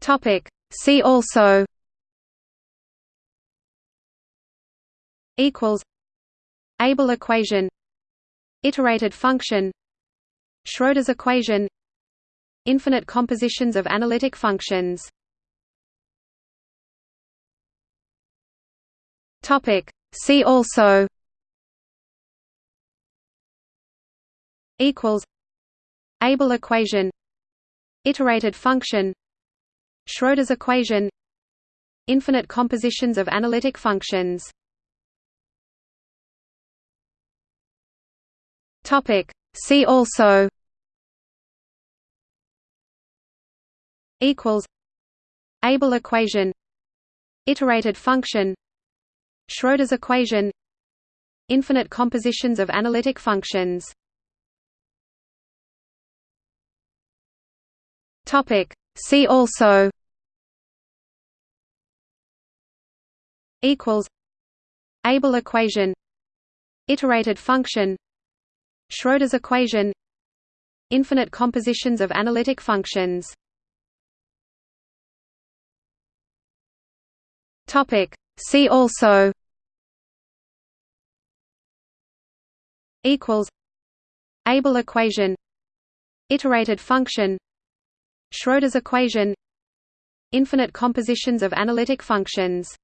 Topic. See also equals Abel equation Iterated function Schroeder's equation Infinite compositions of analytic functions Topic See also equals Abel equation Iterated function Schroeder's equation Infinite compositions of analytic functions. Topic. See also equals Abel equation Iterated function Schroeder's equation Infinite compositions of analytic functions. Topic. See also equals Abel equation Iterated function Schroeder's equation Infinite compositions of analytic functions. Topic. See also equals Abel equation Iterated function Schroeder's equation Infinite compositions of analytic functions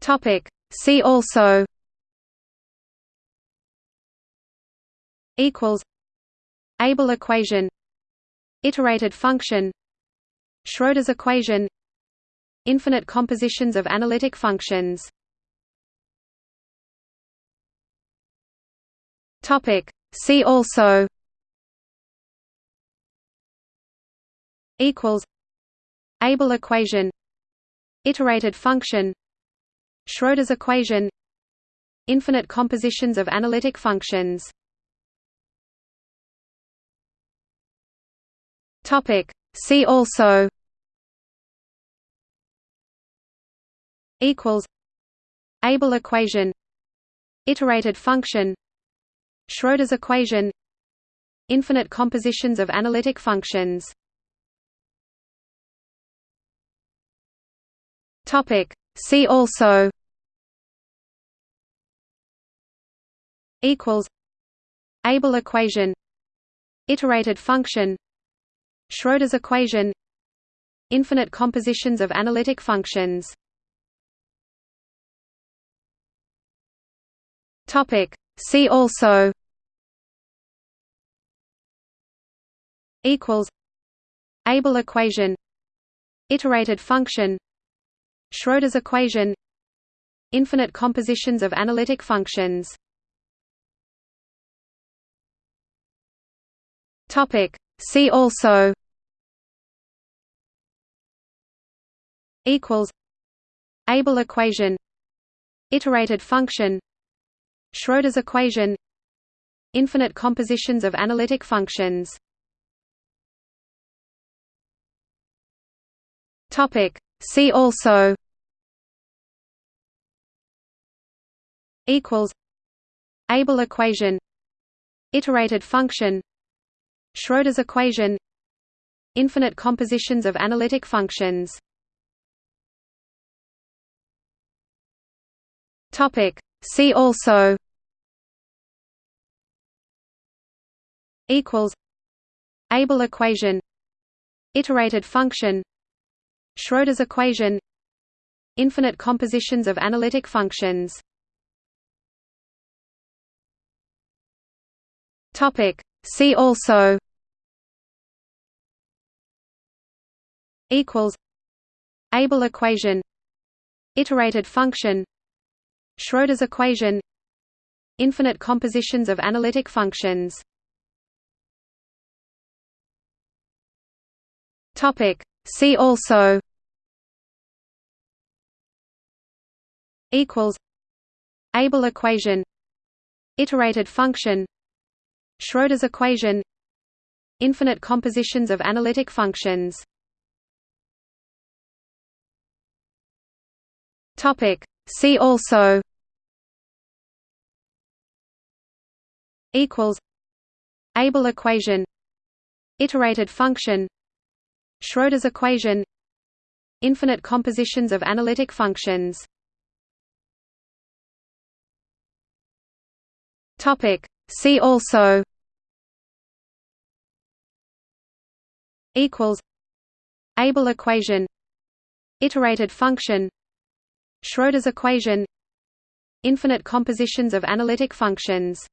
Topic. See also equals Abel equation Iterated function Schroeder's equation Infinite compositions of analytic functions Topic. See also equals Abel equation Iterated function Schroeder's equation Infinite compositions of analytic functions. Topic. See also equals Abel equation Iterated function Schroeder's equation Infinite compositions of analytic functions. Topic. See also equals Abel equation Iterated function Schroeder's equation Infinite compositions of analytic functions. Topic. See also equals Abel equation Iterated function Schroeder's equation Infinite compositions of analytic functions Topic. See also equals Abel equation Iterated function Schroeder's equation Infinite compositions of analytic functions Topic See also equals Abel equation Iterated function Schroeder's equation Infinite compositions of analytic functions. Topic. See also equals Abel equation Iterated function Schroeder's equation Infinite compositions of analytic functions. Topic See also equals Abel equation Iterated function Schroeder's equation Infinite compositions of analytic functions. Topic. See also equals Abel equation Iterated function Schroeder's equation Infinite compositions of analytic functions. Topic. See also equals Abel equation Iterated function Schroeder's equation Infinite compositions of analytic functions. Topic See also equals Abel equation Iterated function Schroeder's equation Infinite compositions of analytic functions.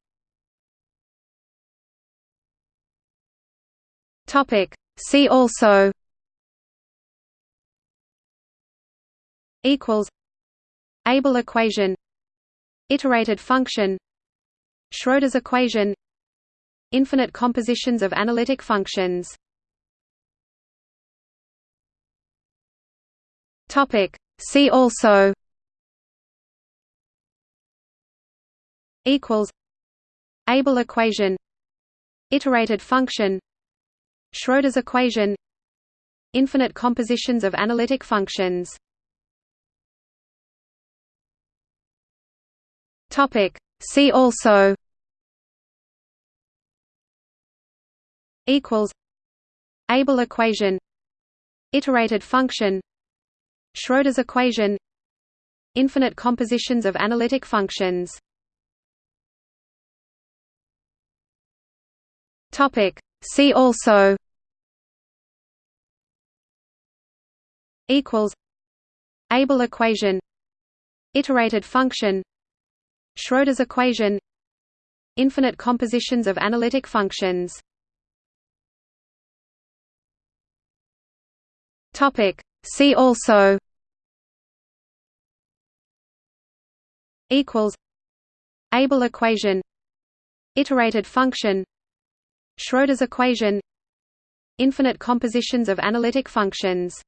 Topic. See also equals Abel equation Iterated function Schroeder's equation Infinite compositions of analytic functions. Topic. See also equals Abel equation Iterated function Schroeder's equation Infinite compositions of analytic functions. Topic See also equals Abel equation Iterated function Schroeder's equation Infinite compositions of analytic functions. Topic. See also equals Abel equation Iterated function Schroeder's equation Infinite compositions of analytic functions. Topic. See also equals Abel equation Iterated function Schroeder's equation Infinite compositions of analytic functions.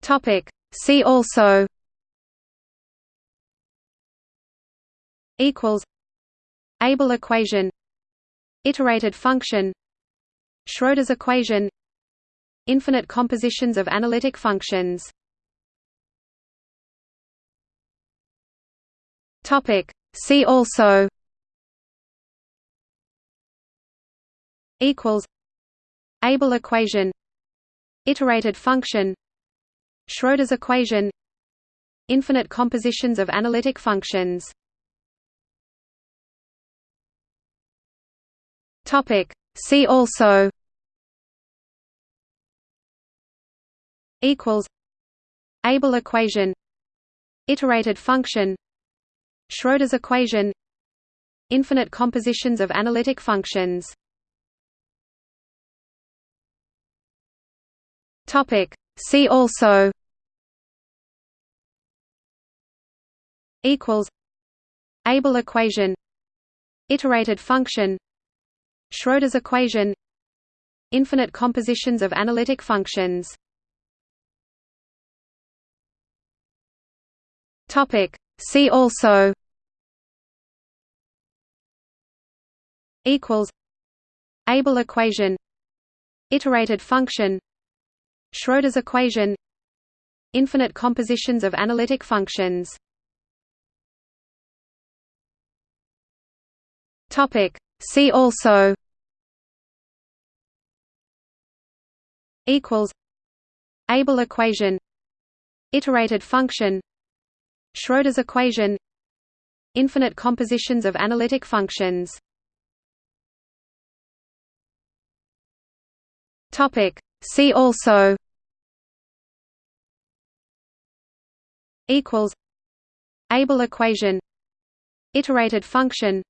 Topic. See also equals Abel equation Iterated function Schroeder's equation Infinite compositions of analytic functions. Topic. See also equals Abel equation Iterated function Schroeder's equation Infinite compositions of analytic functions Topic. See also equals Abel equation Iterated function Schroeder's equation Infinite compositions of analytic functions Topic. See also equals Abel equation Iterated function Schroeder's equation Infinite compositions of analytic functions. Topic. See also equals Abel equation Iterated function Schroeder's equation Infinite compositions of analytic functions. Topic See also equals Abel equation Iterated function Schroeder's equation Infinite compositions of analytic functions. Topic. See also equals Abel equation Iterated function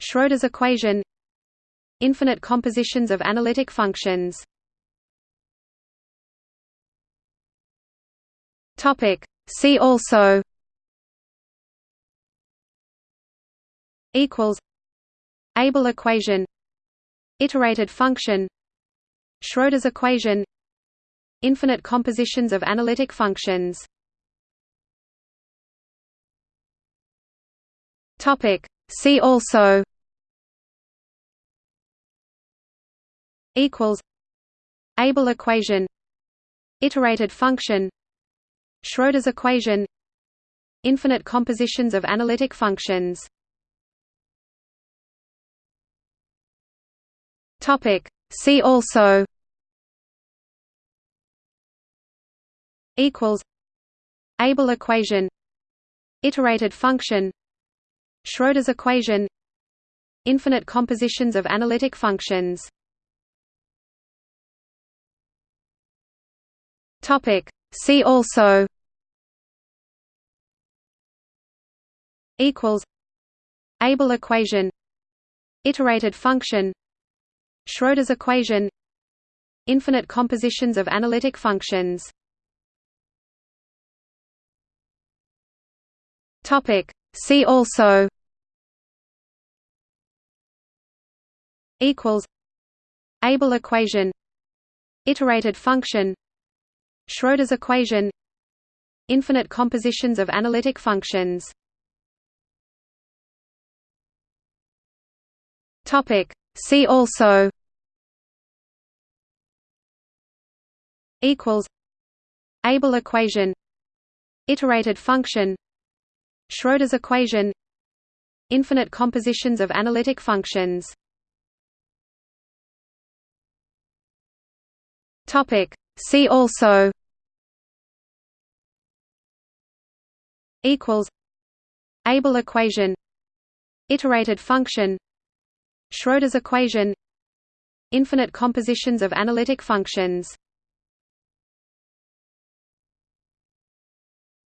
Schroeder's equation Infinite compositions of analytic functions. See also equals Abel equation Iterated function Schroeder's equation Infinite compositions of analytic functions. Topic See also equals Abel equation Iterated function Schroeder's equation Infinite compositions of analytic functions Topic. See also equals Abel equation Iterated function Schroeder's equation Infinite compositions of analytic functions. Topic. See also equals Abel equation Iterated function Schroeder's equation Infinite compositions of analytic functions. Topic. See also equals Abel equation Iterated function Schroeder's equation Infinite compositions of analytic functions. Topic. See also equals Abel equation Iterated function Schroeder's equation Infinite compositions of analytic functions Topic. See also equals Abel equation Iterated function Schroeder's equation Infinite compositions of analytic functions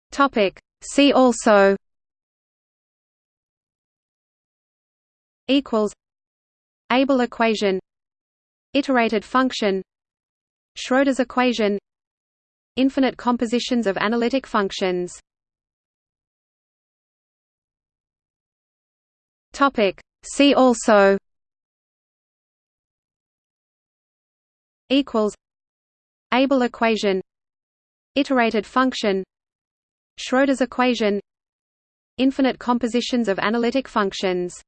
Topic. See also equals Abel equation Iterated function Schroeder's equation Infinite compositions of analytic functions. Topic. See also equals Abel equation Iterated function Schroeder's equation Infinite compositions of analytic functions